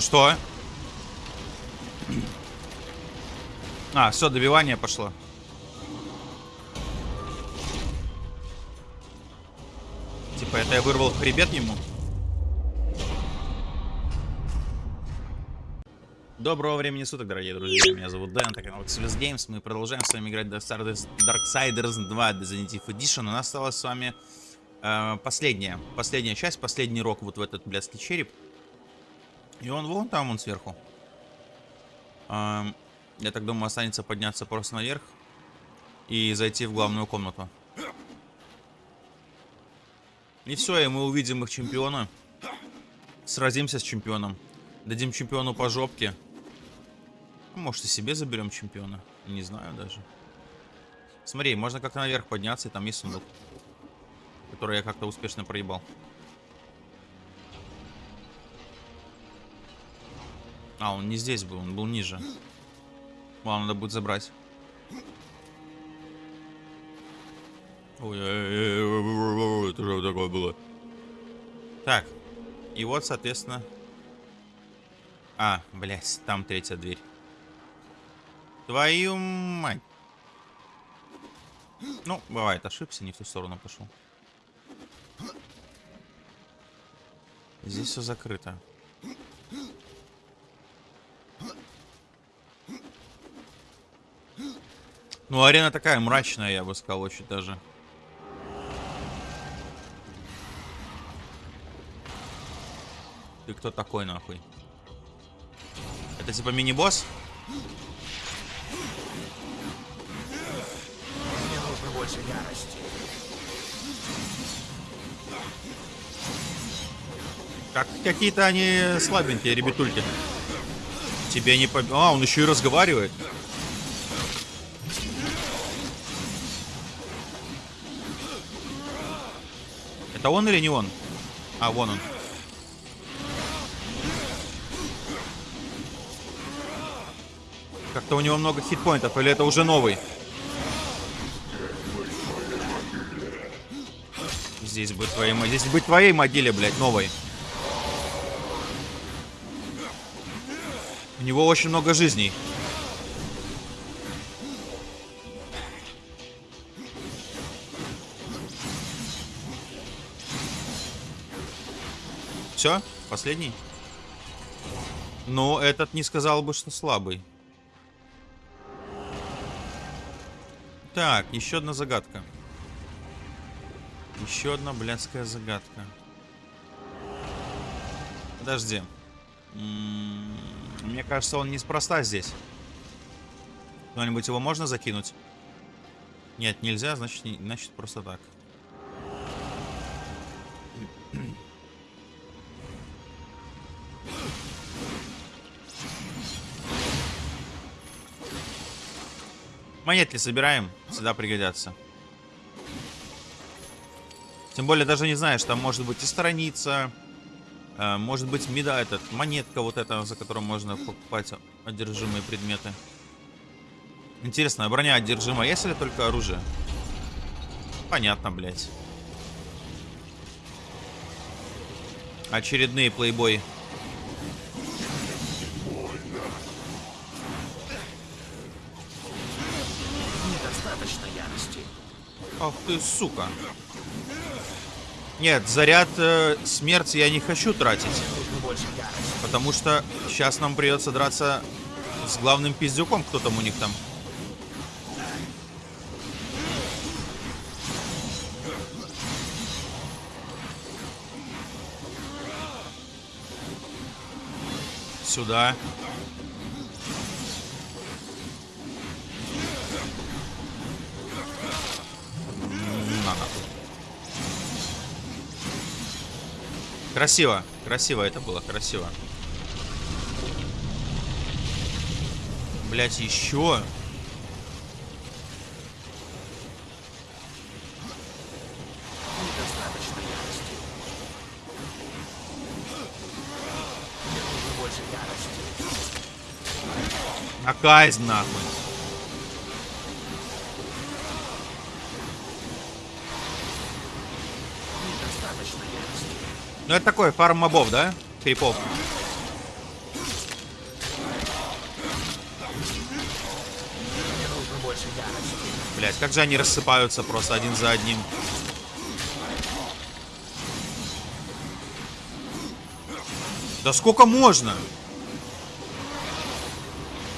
Ну что? А, все, добивание пошло. Типа это я вырвал хребет ему? Доброго времени суток, дорогие друзья. Меня зовут Дэн, это канал Xless Games. Мы продолжаем с вами играть в Darksiders 2 Definitive Edition. У нас осталась с вами э, последняя, последняя часть, последний рок вот в этот блядский череп. И он вон там, он сверху. Э, я так думаю, останется подняться просто наверх и зайти в главную комнату. И все, и мы увидим их чемпиона. Сразимся с чемпионом. Дадим чемпиону по жопке. Может и себе заберем чемпиона. Не знаю даже. Смотри, можно как-то наверх подняться, и там есть сундук. Который я как-то успешно проебал. А, он не здесь был, он был ниже. Ладно, надо будет забрать. Ой, это что такое было? Так. И вот, соответственно... А, блядь, там третья дверь. Твою мать. Ну, бывает, ошибся, не в ту сторону пошел. Здесь все закрыто. Ну, арена такая мрачная, я бы сказал, очень даже. Ты кто такой, нахуй? Это типа мини-босс? больше ярости. Как какие-то они слабенькие, ребятульки. Тебе не по... А, он еще и разговаривает. Это он или не он? А, вон он. Как-то у него много хитпоинтов, или это уже новый? Здесь будет твоей, здесь будет твоей могиле, блядь, новой. У него очень много жизней. Все? Последний? Но этот не сказал бы, что слабый. Так, еще одна загадка. Еще одна блядская загадка. Подожди. М-м, мне кажется, он неспроста здесь. Кто-нибудь его можно закинуть? Нет, нельзя, значит, не, значит просто так. Монетки собираем, всегда пригодятся. Тем более даже не знаешь, там может быть и страница, э, может быть меда, этот, монетка вот эта, за которую можно покупать одержимые предметы. Интересно, а броня одержима, есть ли только оружие? Понятно, блядь. Очередные плейбой. Ах ты, сука. Нет, заряд э, смерти я не хочу тратить. Потому что сейчас нам придется драться с главным пиздюком, кто там у них там. Сюда. Красиво. Красиво это было, красиво. Блять, еще. Казнь нахуй. Ну это такой фарм мобов, да? Крипов. Блять, как же они рассыпаются просто один за одним. Да сколько можно?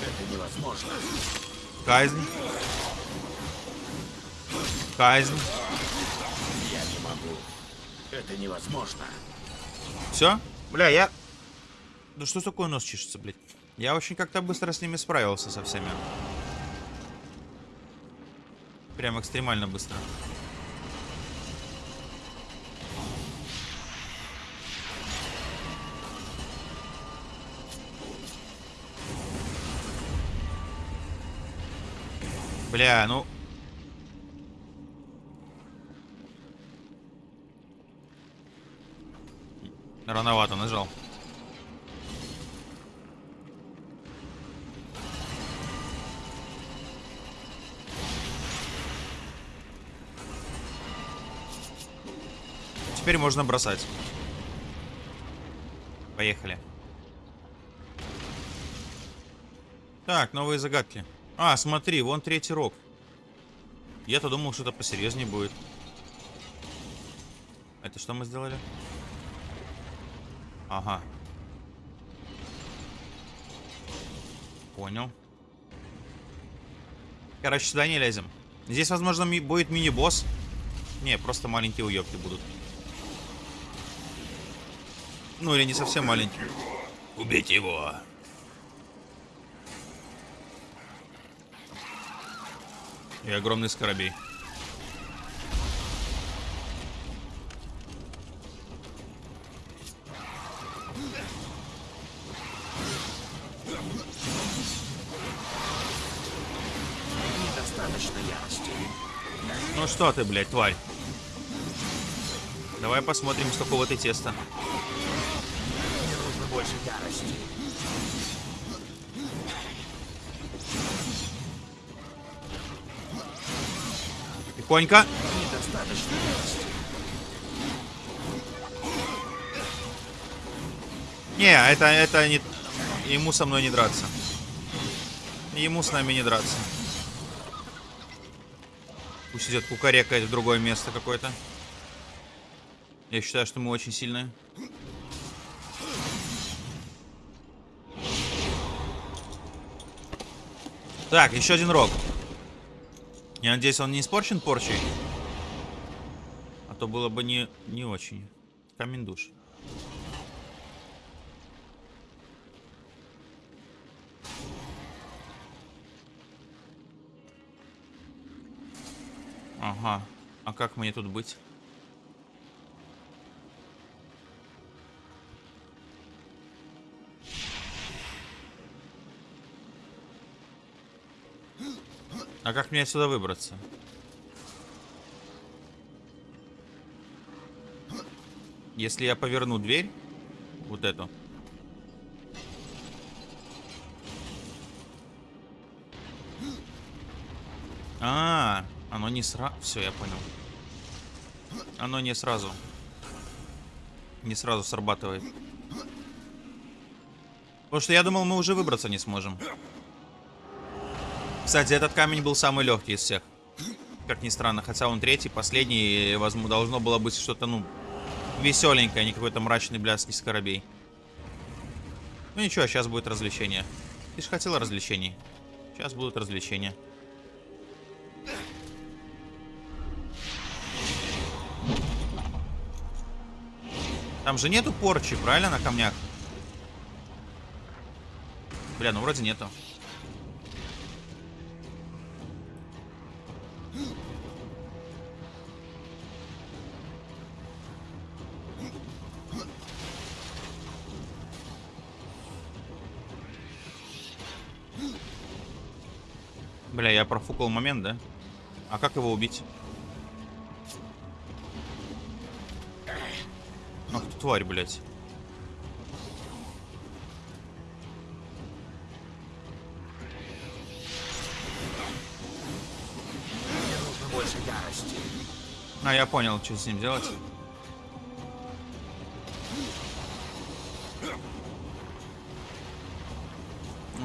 Это невозможно. Казнь. Казнь. Я не могу. Это невозможно. Все? Бля, я... Да что такое нос чешется, блядь? Я очень как-то быстро с ними справился со всеми. Прям экстремально быстро. Бля, ну... Рановато нажал. Теперь можно бросать. Поехали. Так, новые загадки. А, смотри, вон третий рог. Я-то думал, что это посерьезнее будет. Это что мы сделали? Ага. Понял. Короче, сюда не лезем. Здесь, возможно, ми будет мини-босс. Не, просто маленькие уёбки будут. Ну, или не совсем маленькие. Убейте его. И огромный скоробей. Недостаточно ярости. Ну что ты, блядь, тварь? Давай посмотрим, с какого ты теста. Мне нужно больше ярости. Тихонько. Недостаточно ярости. Не, это, это не... Ему со мной не драться. Ему с нами не драться. Пусть идет кукарекает в другое место какое-то. Я считаю, что мы очень сильные. Так, еще один рог. Я надеюсь, он не испорчен порчей. А то было бы не, не очень. Камень душ. Ага. А как мне тут быть? А как мне отсюда выбраться? Если я поверну дверь, вот эту. А, оно не сразу. Все, я понял. Оно не сразу. Не сразу срабатывает. Потому что я думал, мы уже выбраться не сможем. Кстати, этот камень был самый легкий из всех. Как ни странно, хотя он третий, последний, возможно, должно было быть что-то, ну, веселенькое, а не какой-то мрачный блядский скоробей. Ну ничего, сейчас будет развлечение. Ты же хотела развлечений. Сейчас будут развлечения. Там же нету порчи, правильно, на камнях? Бля, ну вроде нету. Бля, я профукал момент, да? А как его убить? тварь, блядь? А, я понял, что с ним делать.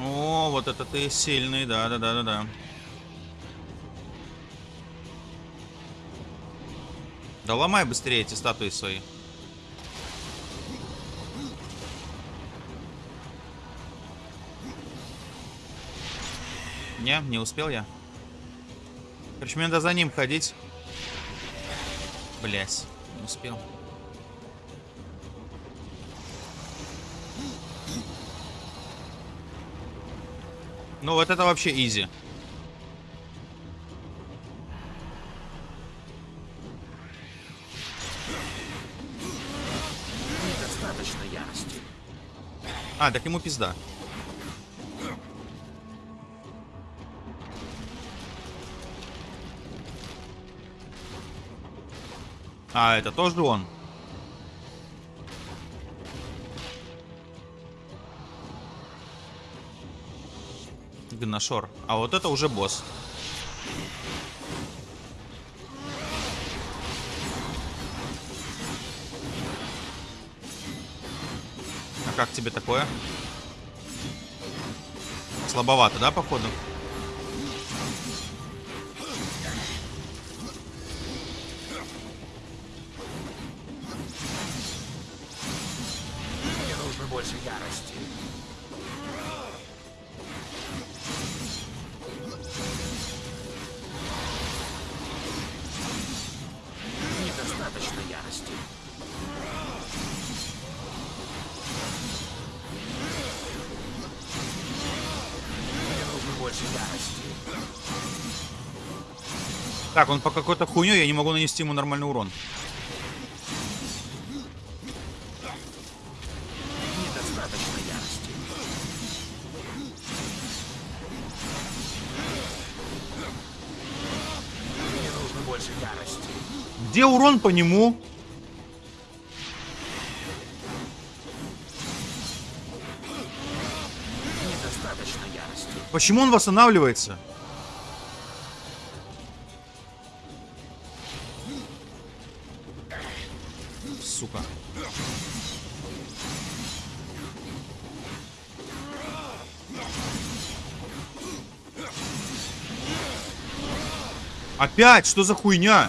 О, вот это ты сильный, да-да-да-да-да. Да ломай быстрее эти статуи свои. Не, не успел я. Короче, мне надо за ним ходить. Блять, не успел. Ну вот это вообще изи. Недостаточно ярости. А, так ему пизда. А, это тоже он? Гнашор. А вот это уже босс. А как тебе такое? Слабовато, да, походу? Так, он по какой-то хуйне, я не могу нанести ему нормальный урон. Где урон по нему? Почему он восстанавливается? Опять? Что за хуйня?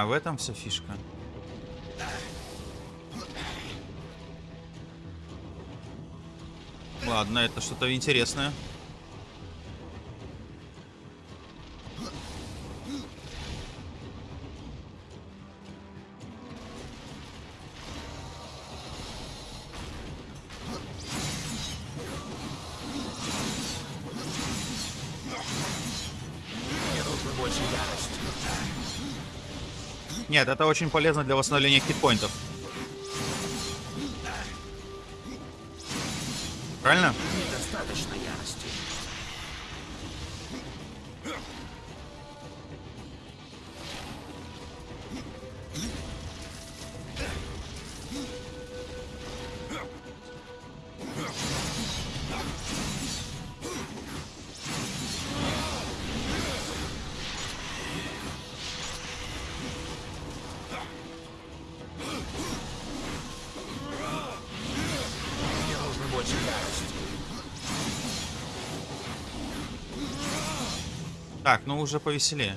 А, в этом вся фишка. Ладно, это что-то интересное. Нет, это очень полезно для восстановления хитпоинтов. Правильно? Так, ну уже повеселее.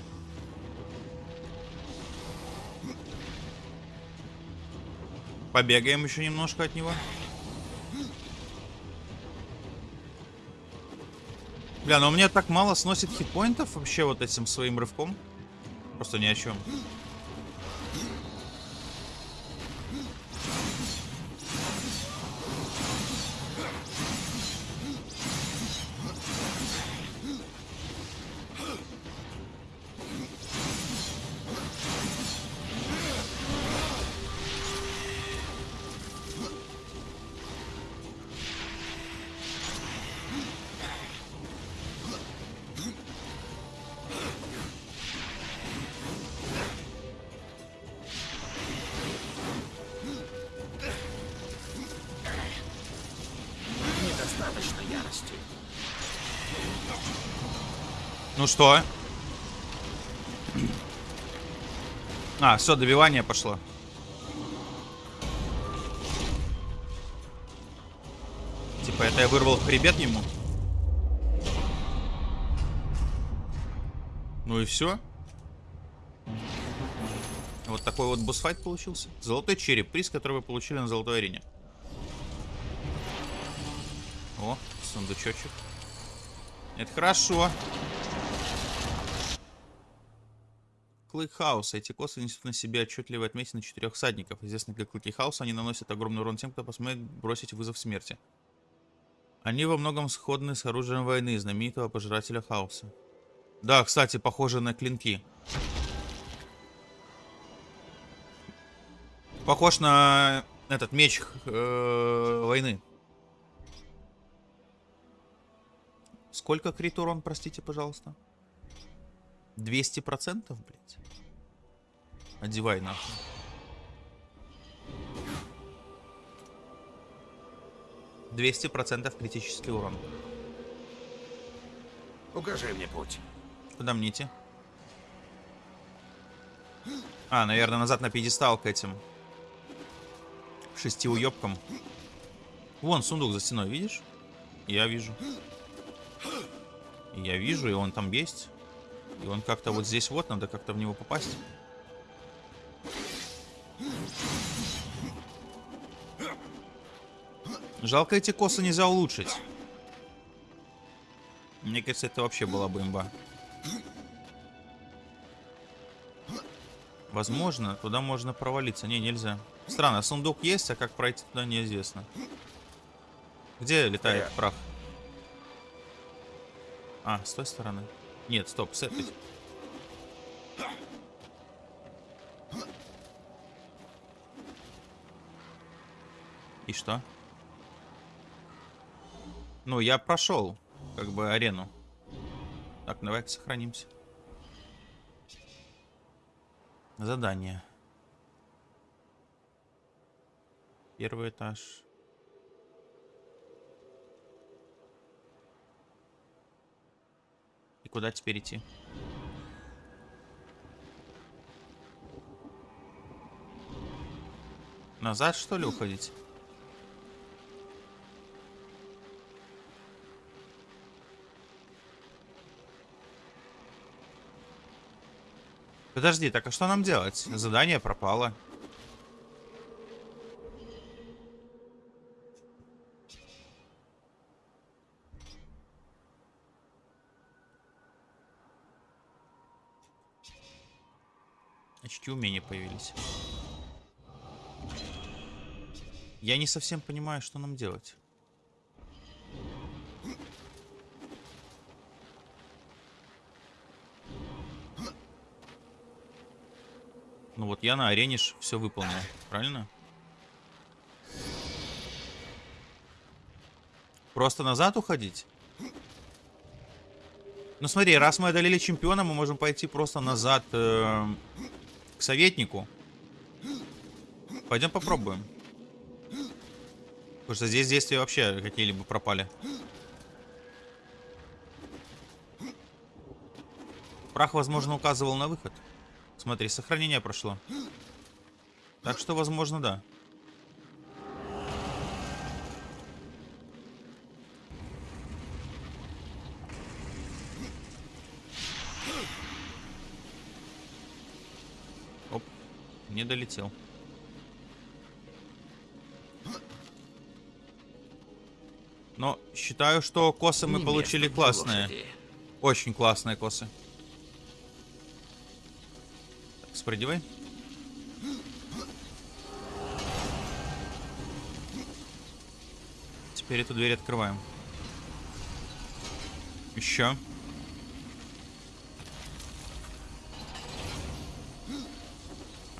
Побегаем еще немножко от него. Бля, но у меня так мало сносит хитпоинтов вообще вот этим своим рывком. Просто ни о чем. Ну что? А, все, добивание пошло. Типа это я вырвал хребет ему? Ну и все. Вот такой вот босс-файт получился. Золотой череп, приз, который вы получили на золотой арене. О, сундучочек. Это хорошо. Клык Хаус. Эти косы несут на себе отчетливые отметины четырех всадников. Известны как Клыки Хауса, они наносят огромный урон тем, кто посмеет бросить вызов смерти. Они во многом сходны с оружием войны знаменитого пожирателя хаоса. Да, кстати, похоже на клинки. Похож на этот меч э, войны. Сколько крит урон, простите, пожалуйста? 200%, блядь? Одевай нахуй. Двести процентов критический урон. Укажи мне путь. Куда мне идти? А, наверное, назад на пьедестал к этим шести уебкам. Вон сундук за стеной, видишь? Я вижу. Я вижу, и он там есть. И он как-то вот здесь вот, надо как-то в него попасть. Жалко, эти косы нельзя улучшить. Мне кажется, это вообще была бы имба. Возможно, туда можно провалиться. Не, нельзя. Странно, сундук есть, а как пройти туда неизвестно. Где летает прах? А, с той стороны. Нет, стоп, с. И что? Ну, я прошел, как бы, арену. Так, давай-ка сохранимся. Задание. Первый этаж. Куда теперь идти? Назад, что ли, уходить? Подожди, так а что нам делать? Задание пропало. Очки умения появились. Я не совсем понимаю, что нам делать. Ну вот я на арене все выполнил, правильно? Просто назад уходить? Ну смотри, раз мы одолели чемпиона, мы можем пойти просто назад э, советнику. Пойдем попробуем. Потому что здесь действия вообще какие-либо пропали. Прах, возможно, указывал на выход. Смотри, сохранение прошло. Так что, возможно, да. Оп, не долетел. Но считаю, что косы мы Не получили классные. лошади. Очень классные косы. Так, спрыгивай. Теперь эту дверь открываем. Еще.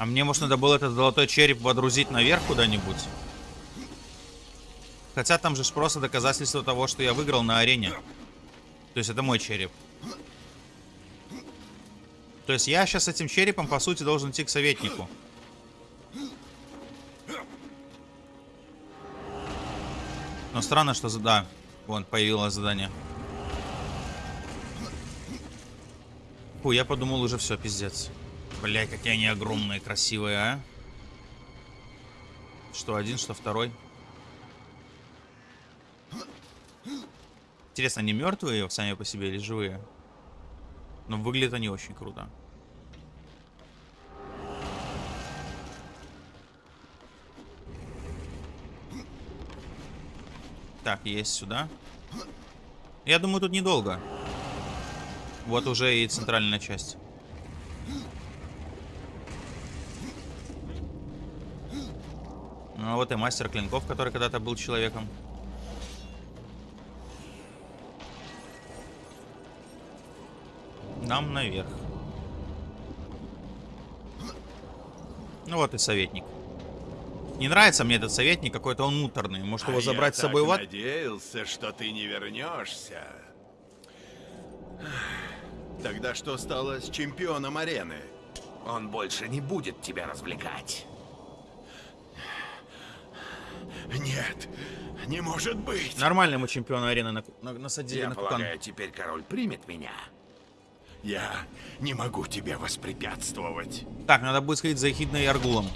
А мне, может, надо было этот золотой череп водрузить наверх куда-нибудь? Хотя там же просто доказательство того, что я выиграл на арене. То есть это мой череп. То есть я сейчас этим черепом, по сути, должен идти к советнику. Но странно, что... Да, вон, появилось задание. Фу, я подумал уже все, пиздец. Блять, какие они огромные, красивые, а. Что один, что второй. Интересно, они мертвые сами по себе или живые? Но выглядят они очень круто. Так, есть сюда. Я думаю, тут недолго. Вот уже и центральная часть. Ну, а вот и мастер клинков, который когда-то был человеком. Нам наверх. Ну вот и советник. Не нравится мне этот советник, какой-то он муторный. Может его А забрать с собой в ад? надеялся, что ты не вернешься. Тогда что стало с чемпионом арены? Он больше не будет тебя развлекать. Нет, не может быть. Нормально мы чемпиона арены на, на- насадили Я на кукан. полагаю, теперь король примет меня. Я не могу тебе воспрепятствовать. Так, надо будет сходить за Эхидной и Аргулом.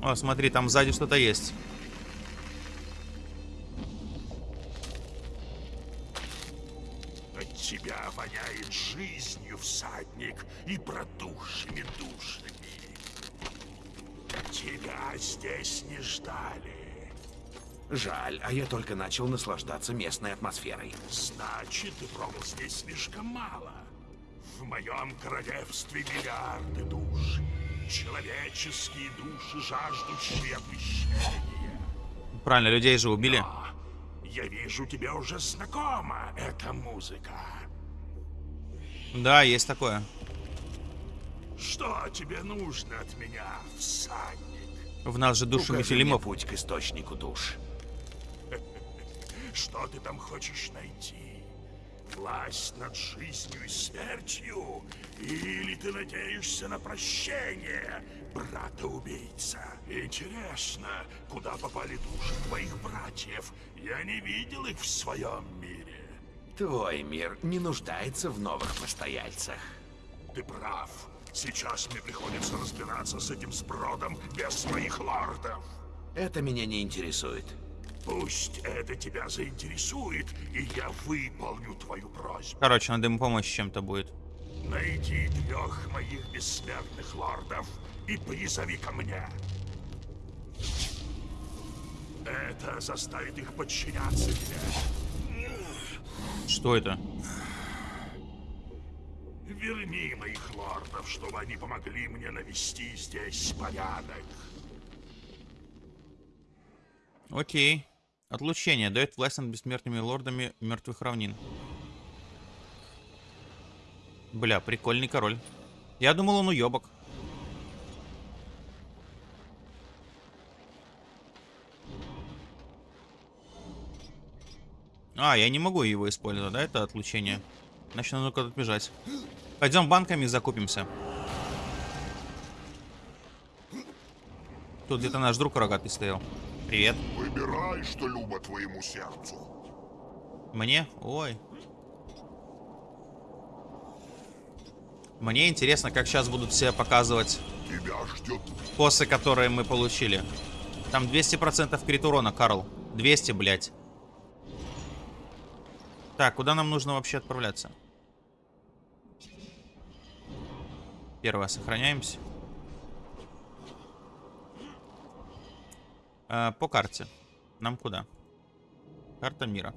О, смотри, там сзади что-то есть. Тебя воняет жизнью, всадник, и протухшими душами. Тебя здесь не ждали. Жаль, а я только начал наслаждаться местной атмосферой. Значит, ты пробыл здесь слишком мало. В моем королевстве миллиарды душ. Человеческие души, жаждущие отмщения. Правильно, людей же убили. Но я вижу, тебе уже знакома эта музыка. Да, есть такое. Что тебе нужно от меня, всадник? В нас же мне Мефилимов. путь к источнику душ. Что ты там хочешь найти? Власть над жизнью и смертью? Или ты надеешься на прощение, брата-убийца? Интересно, куда попали души твоих братьев? Я не видел их в своем мире. Твой мир не нуждается в новых постояльцах. Ты прав. Сейчас мне приходится разбираться с этим сбродом без своих лордов. Это меня не интересует. Пусть это тебя заинтересует, и я выполню твою просьбу. Короче, надо ему помочь чем-то будет. Найди трех моих бессмертных лордов и призови ко мне. Это заставит их подчиняться тебе. Что это? Верни моих лордов, чтобы они помогли мне навести здесь порядок. Окей. Отлучение. Дает власть над бессмертными лордами мертвых равнин. Бля, прикольный король. Я думал, он уебок. А, я не могу его использовать, да, это отлучение? Значит, надо куда-то бежать. Пойдем банками закупимся. Тут где-то наш друг рогатый стоял. Привет. Выбирай, что любо твоему сердцу. Мне? Ой. Мне интересно, как сейчас будут все показывать Тебя ждет косы, которые мы получили. Там 200% крит урона, Карл. 200, блядь. Так, куда нам нужно вообще отправляться? Первое, сохраняемся. Э, по карте. Нам куда? Карта мира.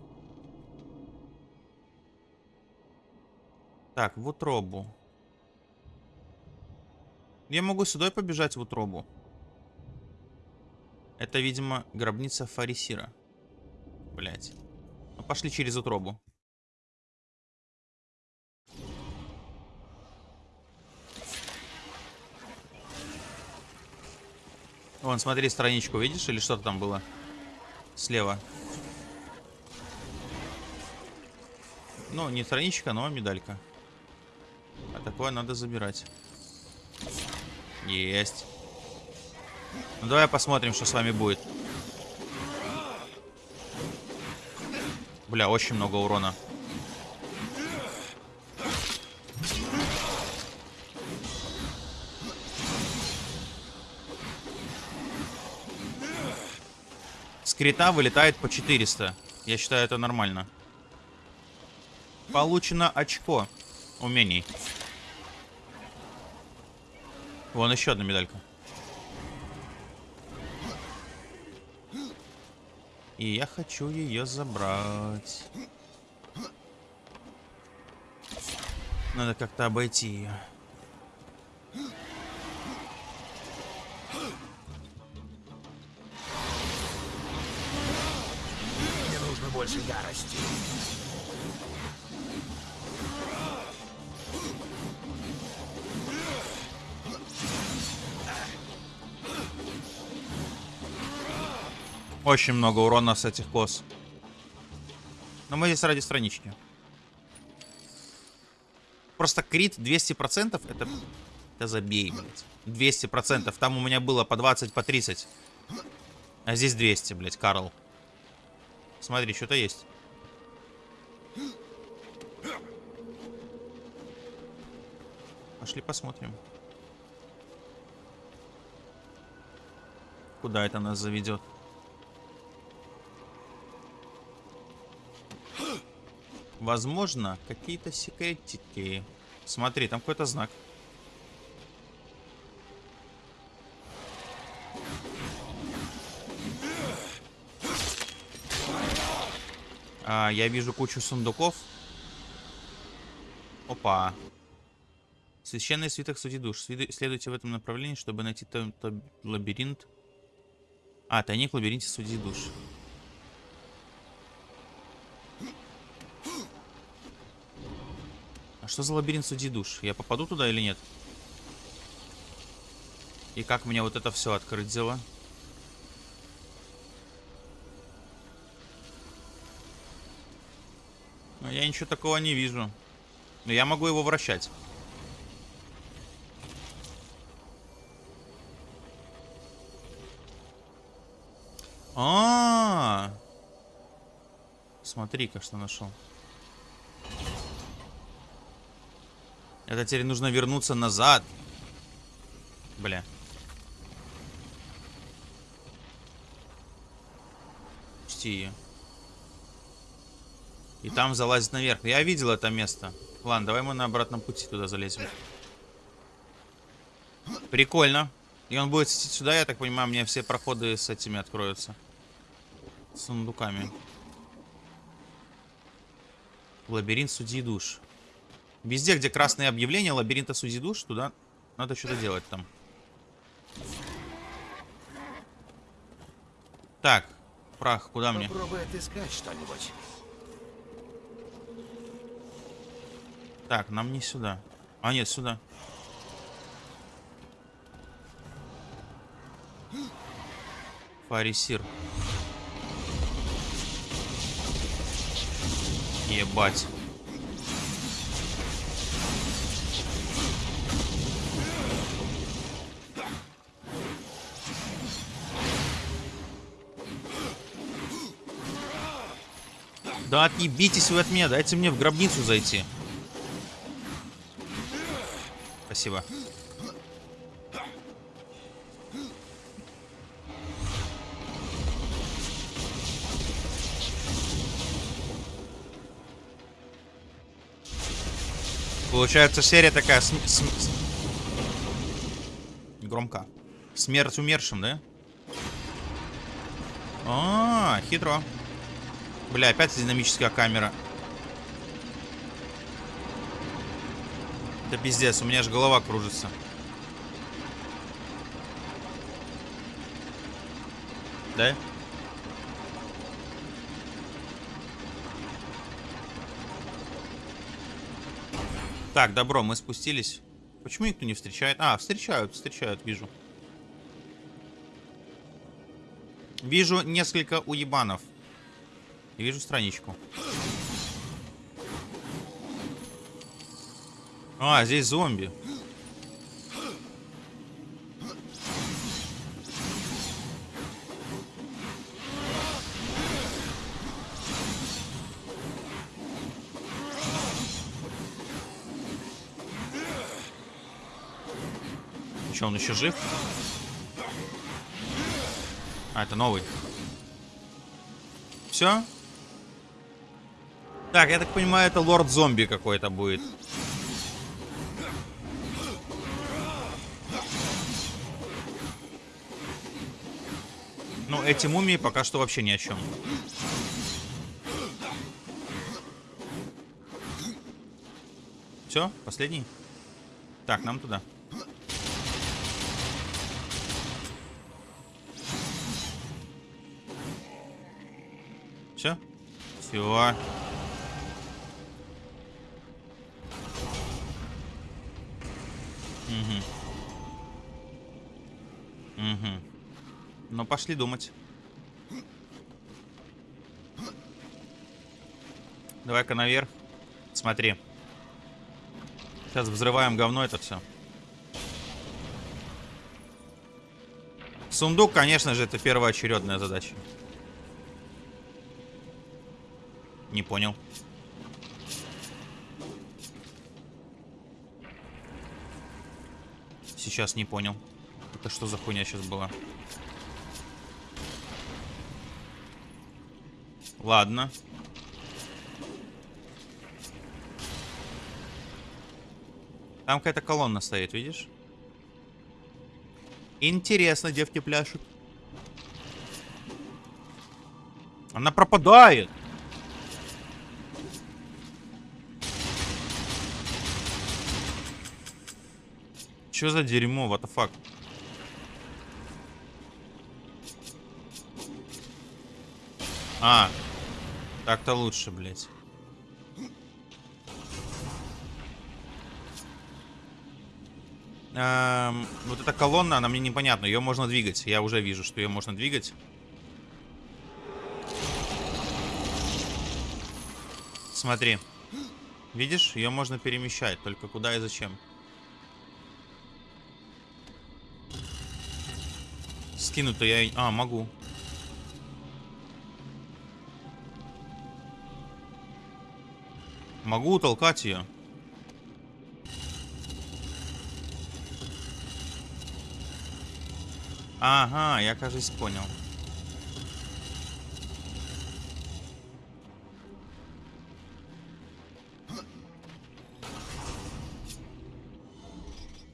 Так, в утробу. Я могу сюда и побежать в утробу. Это, видимо, гробница Фарисира. Блять. Ну, пошли через утробу. Вон, смотри, страничку видишь? Или что-то там было? Слева. Ну, не страничка, но медалька. А такое надо забирать. Есть. Ну, давай посмотрим, что с вами будет. Бля, очень много урона. Крита вылетает по 400. Я считаю, это нормально. Получено очко умений. Вон еще одна медалька. И я хочу ее забрать. Надо как-то обойти ее. Больше ярости. Очень много урона с этих кос. Но мы здесь ради странички. Просто крит 200% это... Это забей, блядь. 200%. Там у меня было по 20, по 30. А здесь 200, блядь, Карл. Смотри, что-то есть. Пошли посмотрим. Куда это нас заведет? Возможно, какие-то секретики. Смотри, там какой-то знак. А, я вижу кучу сундуков. Опа. Священный свиток сути душ. Следуй- Следуйте в этом направлении, чтобы найти то- то лабиринт. А, тайник в лабиринте судей душ. А что за лабиринт судей душ? Я попаду туда или нет? И как мне вот это все открыть дело? Я ничего такого не вижу. Но я могу его вращать. А, -а, -а. Смотри-ка, что нашел. Это теперь нужно вернуться назад. Бля. Пусти ее. И там залазить наверх. Я видел это место. Ладно, давай мы на обратном пути туда залезем. Прикольно. И он будет идти сюда, я так понимаю, мне все проходы с этими откроются. С сундуками. Лабиринт судьи душ. Везде, где красные объявления лабиринта судьи душ, туда надо что-то делать там. Так, прах, куда мне? Попробуй отыскать что-нибудь. Так, нам не сюда. А, нет, сюда. Фарисир. Ебать. Да отъебитесь вы от меня, дайте мне в гробницу зайти. Спасибо. Получается, серия такая... см- см- Громко. Смерть умершим, да? А, -а, -а хитро. Бля, опять динамическая камера. Это пиздец, у меня аж голова кружится. Да? Так, добро, мы спустились. Почему никто не встречает? А, встречают, встречают, вижу. Вижу несколько уебанов. И вижу страничку. А, здесь зомби. Че, он еще жив? А, это новый. Все? Так, я так понимаю, это лорд зомби какой-то будет. Ну, эти мумии пока что вообще ни о чем. Все, последний. Так, нам туда. Все? Все. Угу. Угу. Ну, пошли думать. Давай-ка наверх. Смотри. Сейчас взрываем говно это все. Сундук, конечно же, это первоочередная задача. Не понял. Сейчас не понял. Это что за хуйня сейчас была? Ладно. Там какая-то колонна стоит, видишь? Интересно, девки пляшут. Она пропадает. Что за дерьмо, what the fuck? А, так-то лучше, блядь. Эм, вот эта колонна, она мне непонятна. Ее можно двигать. Я уже вижу, что ее можно двигать. Смотри. Видишь? Ее можно перемещать. Только куда и зачем? Скинуть-то я... А, могу. Могу толкать ее. Ага, я, кажется, понял.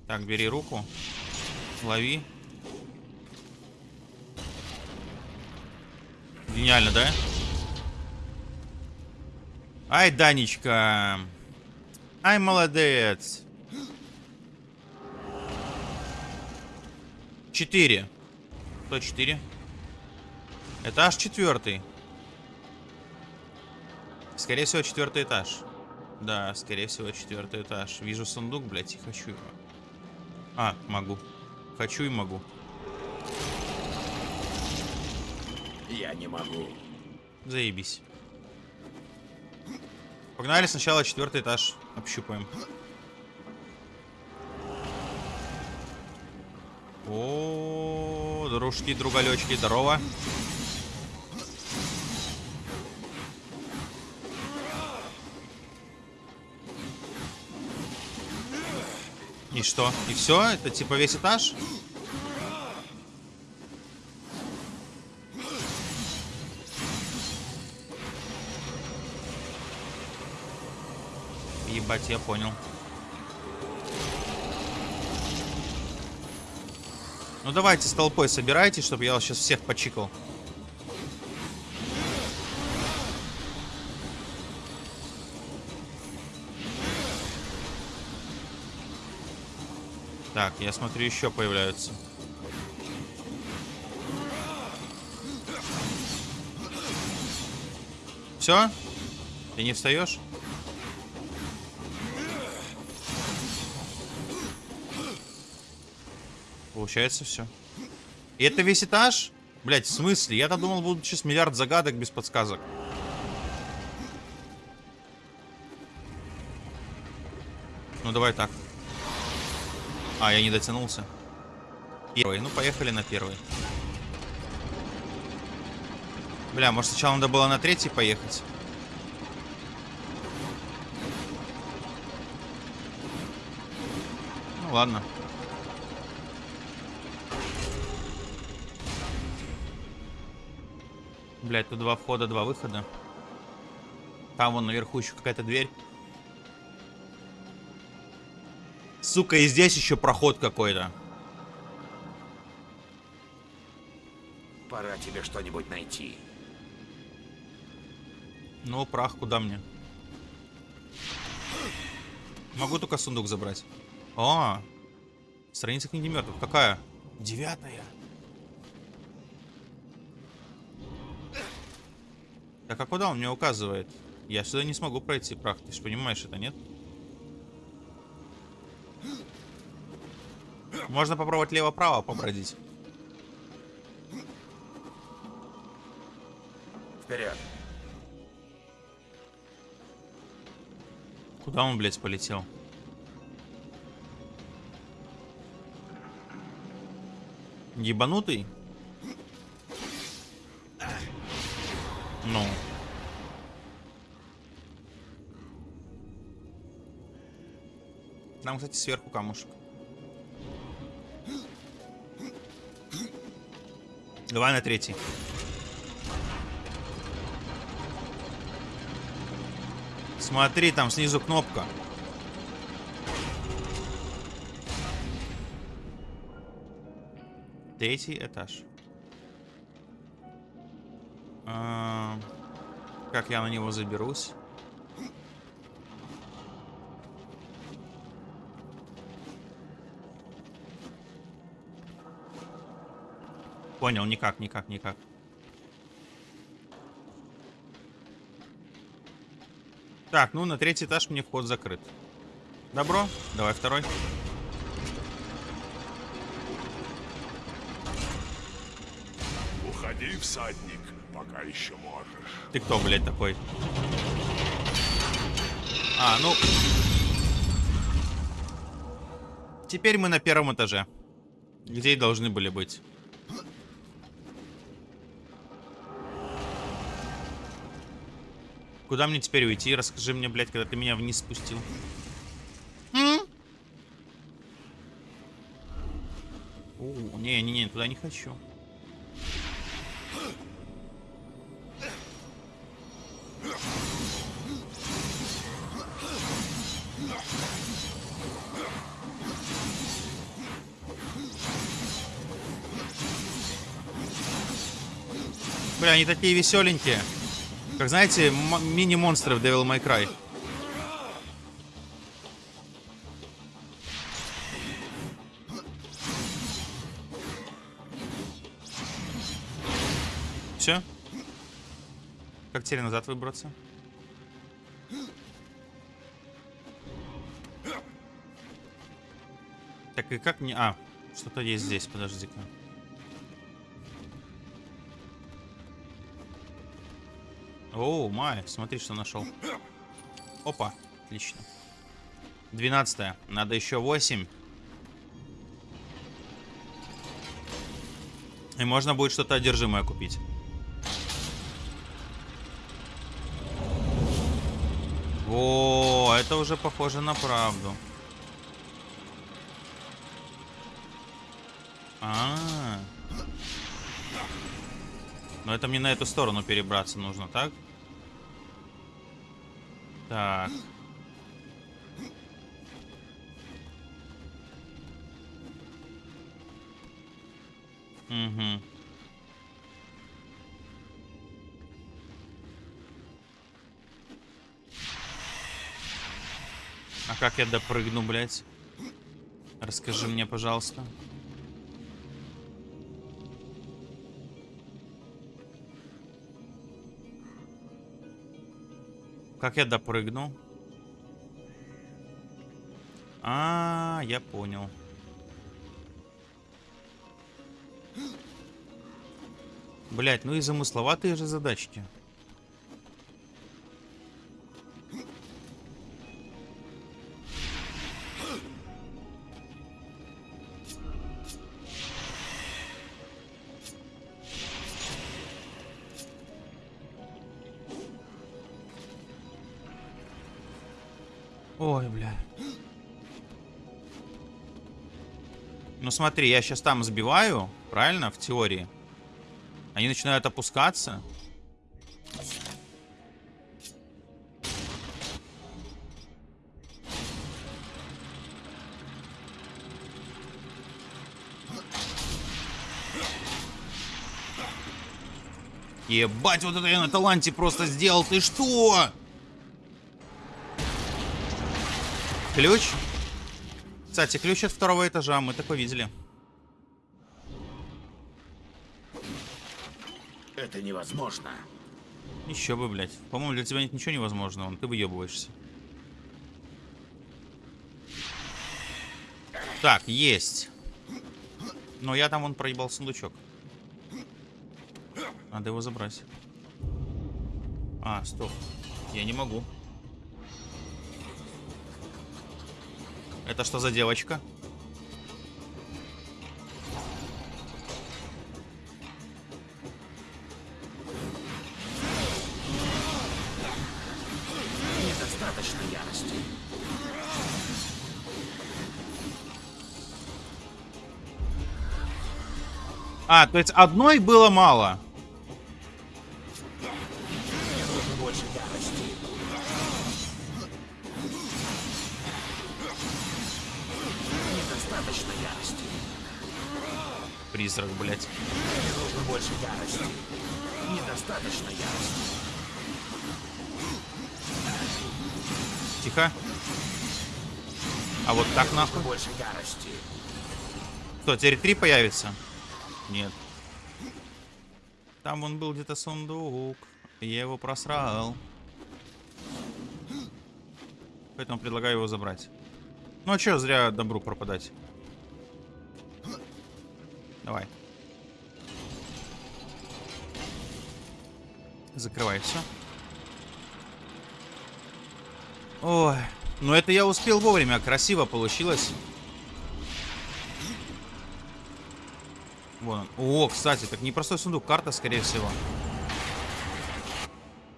Так, бери руку. Лови. Гениально, да? Ай, Данечка. Ай, молодец. Четыре. Кто четыре? Этаж четвертый. Скорее всего, четвертый этаж. Да, скорее всего, четвертый этаж. Вижу сундук, блядь, и хочу его. А, могу. Хочу и могу. Я не могу. Заебись. Погнали сначала четвертый этаж. Общупаем. О, дружки, другалечки, здорово. И что? И все? Это типа весь этаж? Ебать, я понял. Ну давайте с толпой собирайтесь, чтобы я вас сейчас всех почикал. Так, я смотрю, еще появляются. Все? Ты не встаешь? Получается все. И это весь этаж? Блять, в смысле? Я-то думал, будут сейчас миллиард загадок без подсказок. Ну, давай так. А, я не дотянулся. Первый. Ну, поехали на первый. Бля, может сначала надо было на третий поехать? Ну, ладно. Блять, тут два входа, два выхода. Там вон наверху еще какая-то дверь. Сука, и здесь еще проход какой-то. Пора тебе что-нибудь найти. Ну, прах куда мне? Могу только сундук забрать. О, страница книги мертвых. Какая? Девятая. Так, а куда он мне указывает? Я сюда не смогу пройти, прах. Ты же понимаешь это, нет? Можно попробовать лево-право побродить. Вперед. Куда он, блядь, полетел? Ебанутый? Ну. Там, кстати, сверху камушек. Давай на третий. Смотри, там снизу кнопка. Третий этаж. Как я на него заберусь? Понял, никак, никак, никак. Так, ну на третий этаж мне вход закрыт. Добро, давай второй. Уходи, всадник, пока еще можешь. Ты кто, блядь, такой? А, ну... Теперь мы на первом этаже. Где и должны были быть. Куда мне теперь уйти? Расскажи мне, блядь, когда ты меня вниз спустил. Не-не-не, туда не хочу. Бля, они такие веселенькие. Как знаете, мини-монстры в Devil May Cry. Все? Как теперь назад выбраться? Так и как мне... А, что-то есть здесь, подожди-ка. Оу, май, смотри, что нашел. Опа, отлично. 12 Надо еще 8. И можно будет что-то одержимое купить. О, это уже похоже на правду. А, -а, -а. Но это мне на эту сторону перебраться нужно, так? Так. Угу. А как я допрыгну, блядь? Расскажи мне, пожалуйста. Как я допрыгну? А, я понял. Блять, ну и замысловатые же задачки. Ой, бля. Ну смотри, я сейчас там сбиваю, правильно, в теории. Они начинают опускаться. Ебать, вот это я на таланте просто сделал. Ты что? Ключ? Кстати, ключ от второго этажа. Мы такой видели. Это невозможно. Еще бы, блядь. По-моему, для тебя нет ничего невозможного. Ты выебываешься. Так, есть. Но я там, он проебал сундучок. Надо его забрать. А, стоп. Я не могу. Это что за девочка? Недостаточно ярости. А, то есть одной было мало. А вот так нахуй. Больше ярости. Что, теперь три появится? Нет. Там он был где-то сундук. Я его просрал. Поэтому предлагаю его забрать. Ну а чё зря добру пропадать? Давай. Закрывай все. Ой, ну это я успел вовремя, красиво получилось. Вон он. О, кстати, так непростой сундук, карта, скорее всего.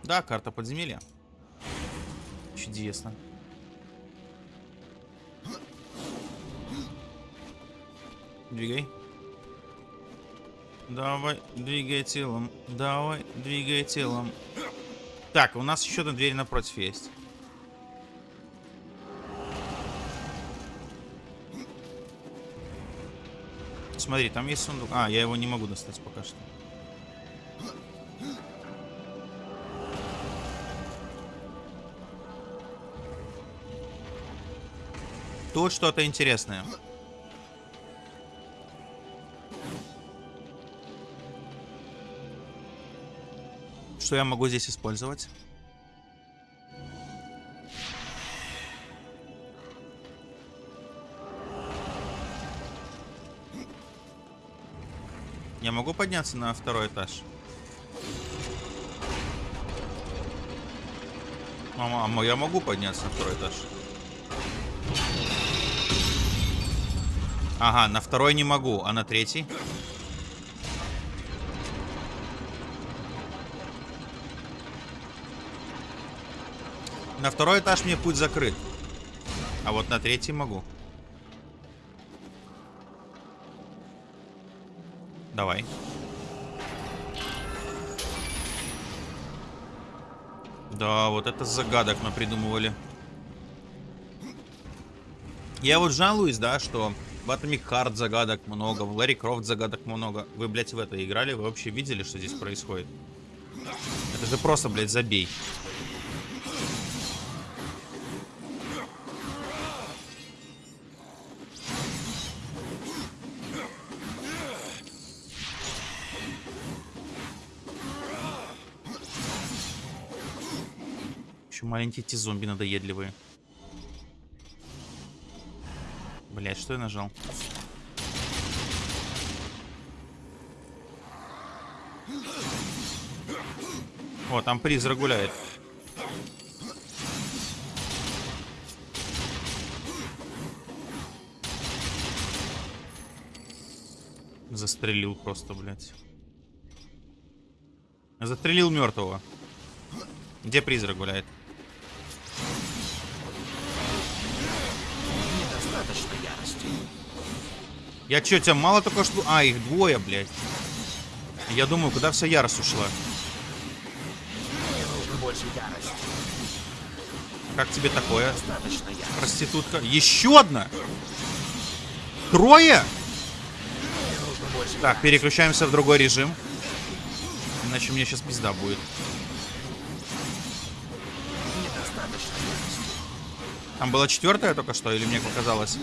Да, карта подземелья. Чудесно. Двигай. Давай, двигай телом. Давай, двигай телом. Так, у нас еще одна дверь напротив есть. Смотри, там есть сундук. А, я его не могу достать пока что. Тут что-то интересное. Что я могу здесь использовать? Я могу подняться на второй этаж? Мама, а я могу подняться на второй этаж? Ага, на второй не могу, а на третий? На второй этаж мне путь закрыт. А вот на третий могу. Давай. Да, вот это загадок мы придумывали. Я вот жалуюсь, да, что в Atomic Heart загадок много, в Larry Croft загадок много. Вы, блядь, в это играли? Вы вообще видели, что здесь происходит? Это же просто, блядь, забей. Маленькие эти зомби надоедливые. Блять, что я нажал? О, там призрак гуляет. Застрелил просто, блядь. Застрелил мертвого. Где призрак гуляет? Я чё, тебя мало только что... А, их двое, блядь. Я думаю, куда вся ярость ушла? Ярости. Как тебе такое, проститутка? Еще одна? Трое? Так, переключаемся в другой режим. Иначе мне сейчас пизда будет. Там была четвертая только что, или мне показалось?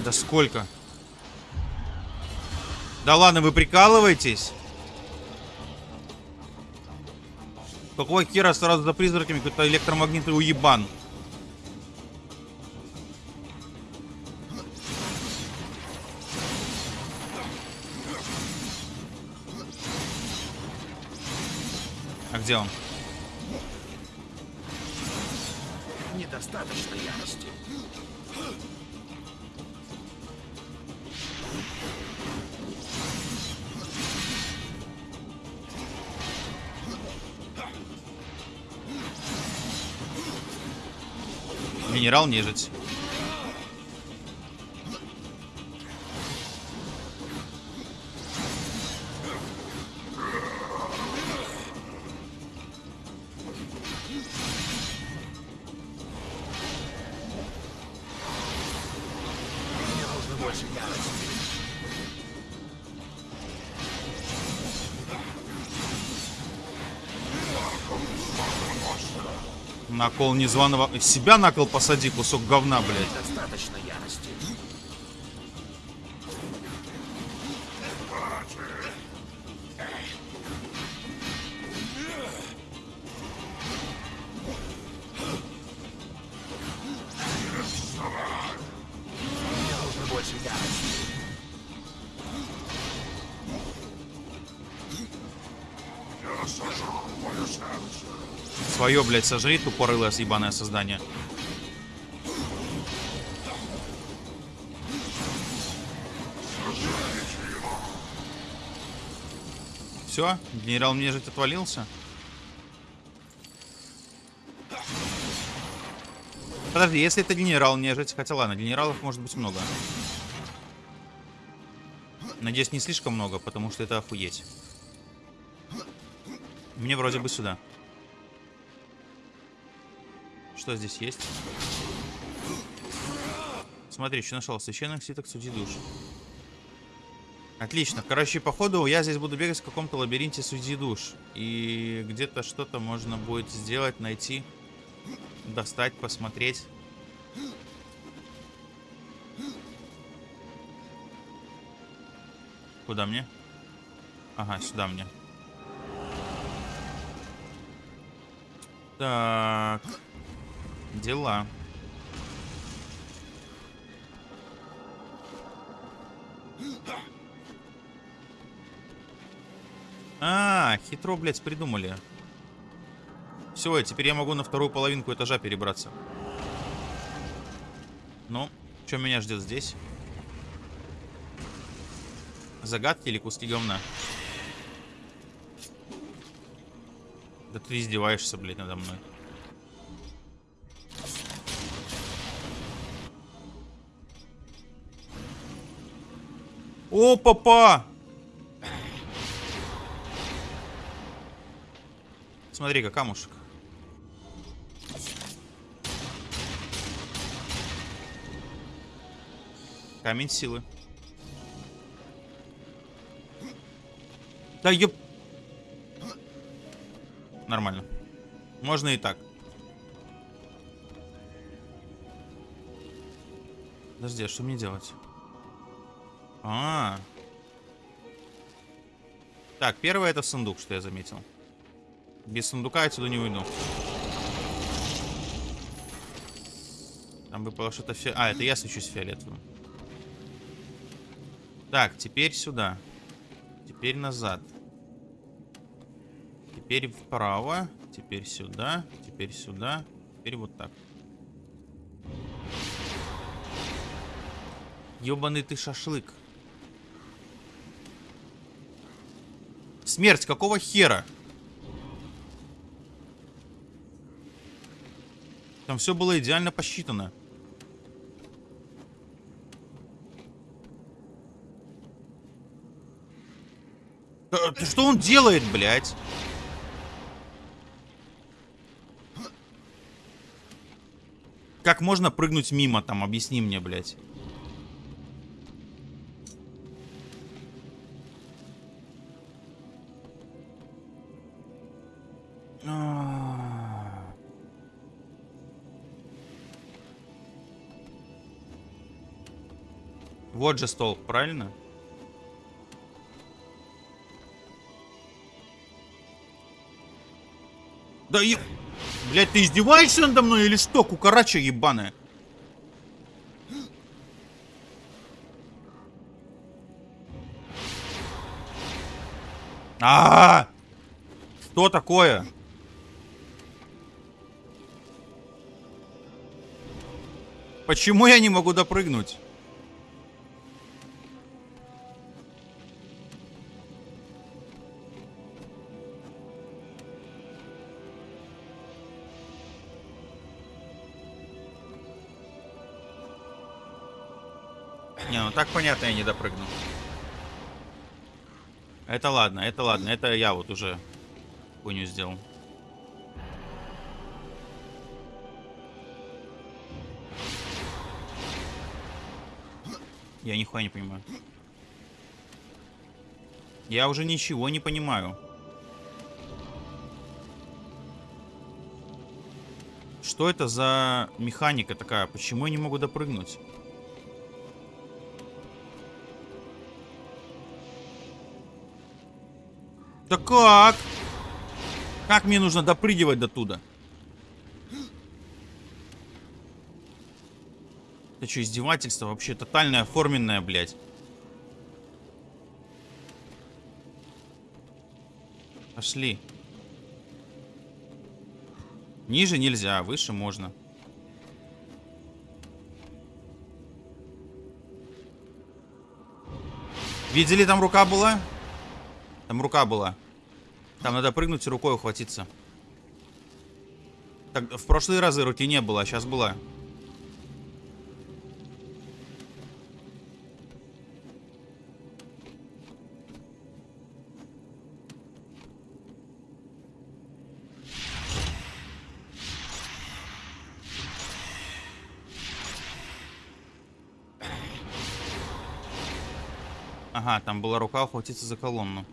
Да сколько? Да ладно, вы прикалываетесь? Какого хера сразу за призраками какой-то электромагнитный уебан? А где он? Генерал На кол незваного... Себя на кол посади, кусок говна, блядь. Свое, блядь, сожри, тупорылое съебаное создание. Все, генерал нежить отвалился. Подожди, если это генерал нежить, хотя ладно, генералов может быть много. Надеюсь, не слишком много, потому что это охуеть. Мне вроде бы сюда. Что здесь есть? Смотри, что нашел. Священных свиток судьи душ. Отлично. Короче, походу я здесь буду бегать в каком-то лабиринте судьи душ. И где-то что-то можно будет сделать, найти, достать, посмотреть. Куда мне? Ага, сюда мне. Так. Дела. А, хитро, блядь, придумали. Все, теперь я могу на вторую половинку этажа перебраться. Ну, что меня ждет здесь? Загадки или куски говна? Да ты издеваешься, блядь, надо мной. О, папа! Смотри-ка, камушек. Камень силы. Да ёп... Нормально. Можно и так. Подожди, а что мне делать? А, -а, а. Так, первое это сундук, что я заметил. Без сундука я отсюда не уйду. Там выпало что-то фи... А, это я свечусь фиолетовым. Так, теперь сюда. Теперь назад. Теперь вправо. Теперь сюда. Теперь сюда. Теперь вот так. Ёбаный ты шашлык. Смерть, какого хера? Там все было идеально посчитано. Ты что он делает, блядь? Как можно прыгнуть мимо там? Объясни мне, блядь. Вот же стол, правильно? Да и... Блять, ты издеваешься надо мной или что, кукарача ебаная? А, -а, -а! Что такое? Почему я не могу допрыгнуть? Так понятно, я не допрыгну. Это ладно, это ладно. Это я вот уже хуйню сделал. Я нихуя не понимаю. Я уже ничего не понимаю. Что это за механика такая? Почему я не могу допрыгнуть? Да как? Как мне нужно допрыгивать до туда? Это что, издевательство? Вообще тотальное, оформленное, блядь. Пошли. Ниже нельзя, выше можно. Видели, там рука была? Там рука была. Там надо прыгнуть и рукой ухватиться. Так, в прошлые разы руки не было, а сейчас была. Ага, там была рука ухватиться за колонну.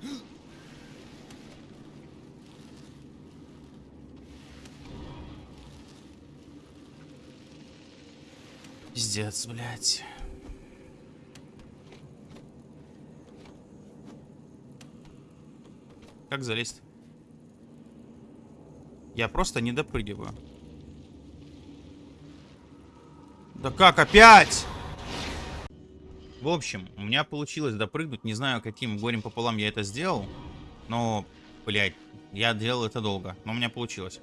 Пиздец, блядь. Как залезть? Я просто не допрыгиваю. Да как опять? В общем, у меня получилось допрыгнуть. Не знаю, каким горем пополам я это сделал. Но, блядь, я делал это долго. Но у меня получилось.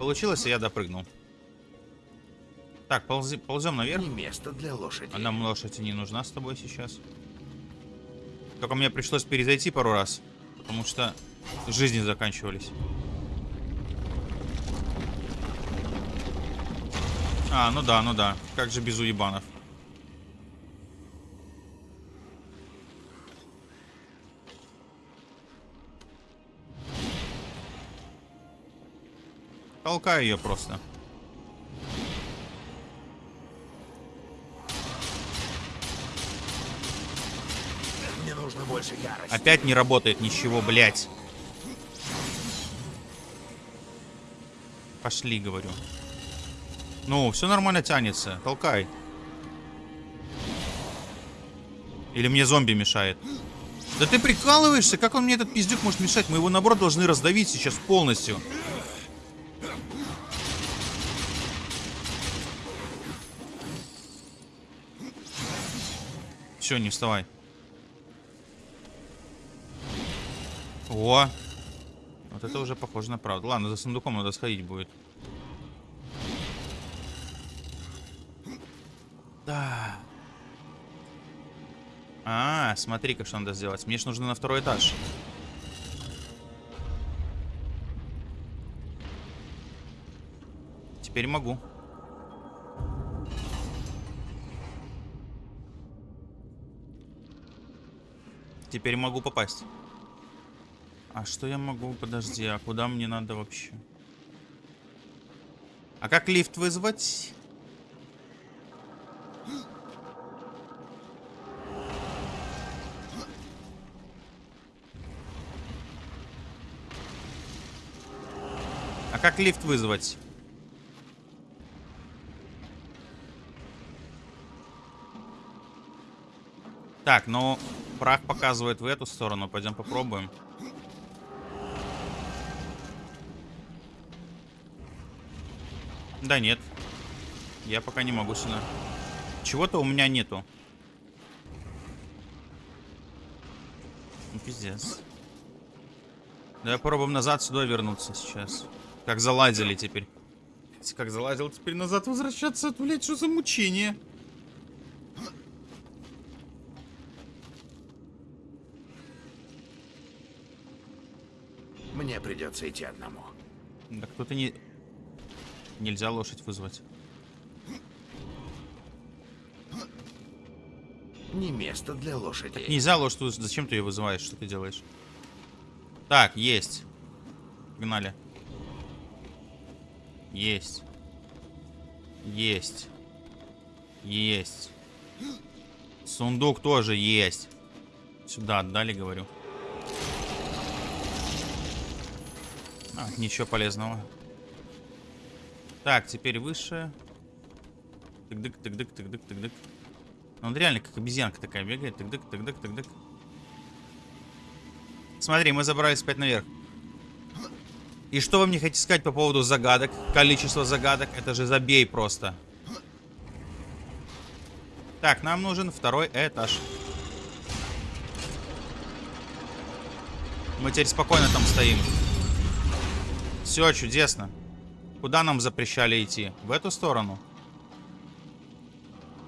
Получилось, и я допрыгнул. Так, ползи, ползем наверх. Не место для лошади. А нам лошадь не нужна с тобой сейчас. Только мне пришлось перезайти пару раз. Потому что жизни заканчивались. А, ну да, ну да. Как же без уебанов. Толкаю ее просто. Опять не работает ничего, блядь. Пошли, говорю. Ну, все нормально тянется. Толкай. Или мне зомби мешает? Да ты прикалываешься? Как он мне этот пиздюк может мешать? Мы его, наоборот, должны раздавить сейчас полностью. Все, не вставай. О! Вот это уже похоже на правду. Ладно, за сундуком надо сходить будет. Да. А, смотри-ка, что надо сделать. Мне же нужно на второй этаж. теперь могу. Теперь могу попасть. А что я могу? Подожди, а куда мне надо вообще? А как лифт вызвать? А как лифт вызвать? Так, ну, прах показывает в эту сторону. Пойдем попробуем. Да нет. Я пока не могу сюда. Чего-то у меня нету. Ну, пиздец. Давай попробуем назад сюда вернуться сейчас. Как залазили теперь. Как залазил, теперь назад возвращаться. Блять, что за мучение? Мне придется идти одному. Да кто-то не... Нельзя лошадь вызвать. Не место для лошади. Нельзя лошадь вызвать. Зачем ты ее вызываешь? Что ты делаешь? Так, есть. Погнали. Есть. Есть. Есть. Сундук тоже есть. Сюда отдали, говорю. А, ничего полезного. Так, теперь выше. Тык-дык, тык-дык, тык-дык, тык-дык. Ну, Он реально как обезьянка такая бегает. Тык-дык, тык-дык, тык-дык. Смотри, мы забрались опять наверх. И что вы мне хотите сказать по поводу загадок? Количество загадок. Это же забей просто. Так, нам нужен второй этаж. Мы теперь спокойно там стоим. Все, чудесно. Куда нам запрещали идти? В эту сторону?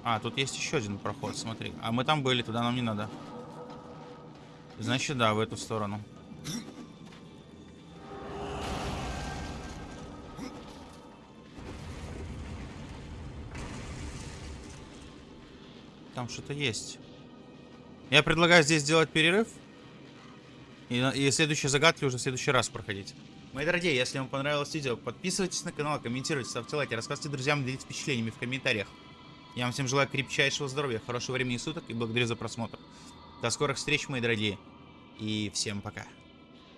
А, тут есть еще один проход, смотри. А мы там были, туда нам не надо. Значит, да, в эту сторону. Там что-то есть. Я предлагаю здесь сделать перерыв. И, и следующие загадки уже в следующий раз проходить. Мои дорогие, если вам понравилось видео, подписывайтесь на канал, комментируйте, ставьте лайки, рассказывайте друзьям, делитесь впечатлениями в комментариях. Я вам всем желаю крепчайшего здоровья, хорошего времени суток и благодарю за просмотр. До скорых встреч, мои дорогие. И всем пока.